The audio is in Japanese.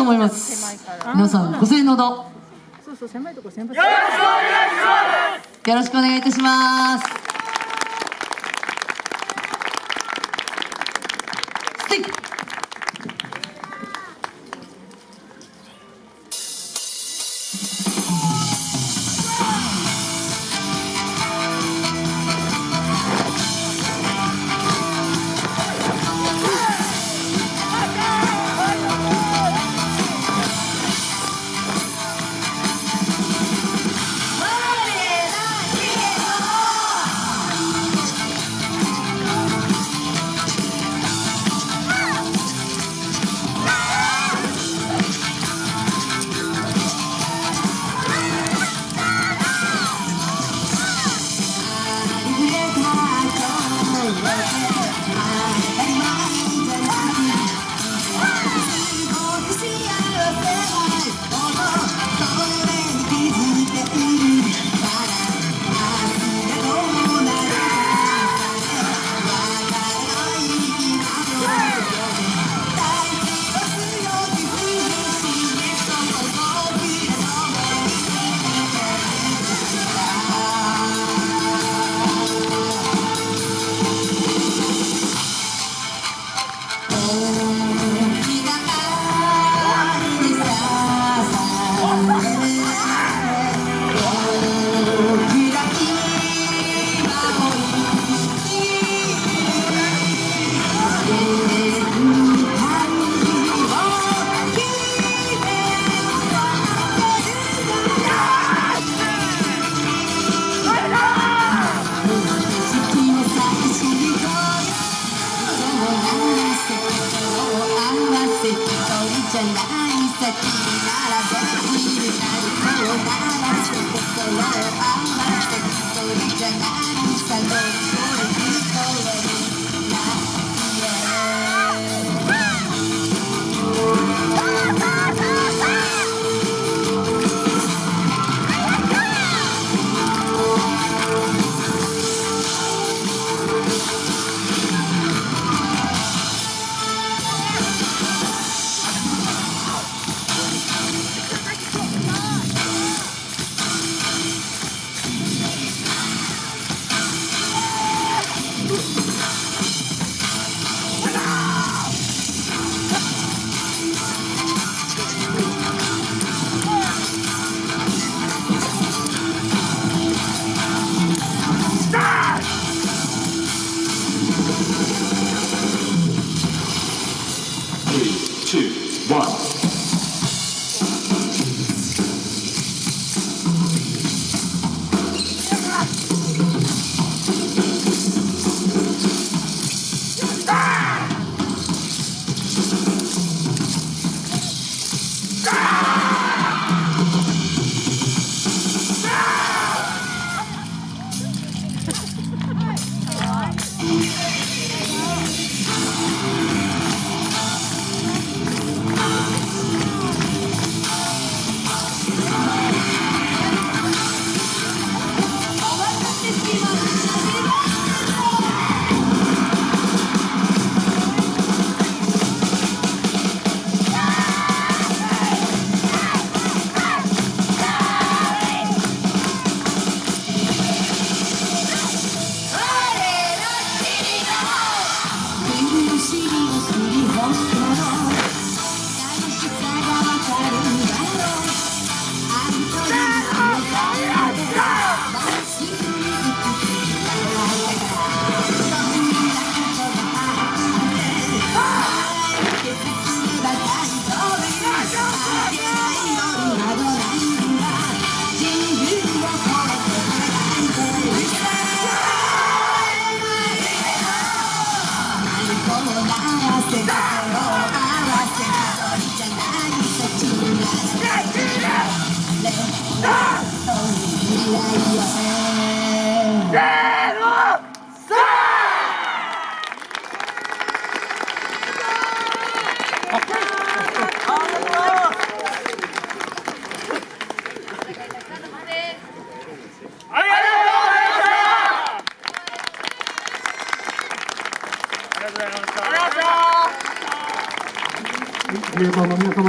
と思います。皆さんご声援のほど。そうそう狭いとこ先輩よろしくお願いいたしますない three, two, one. Monster. ありがとうございました。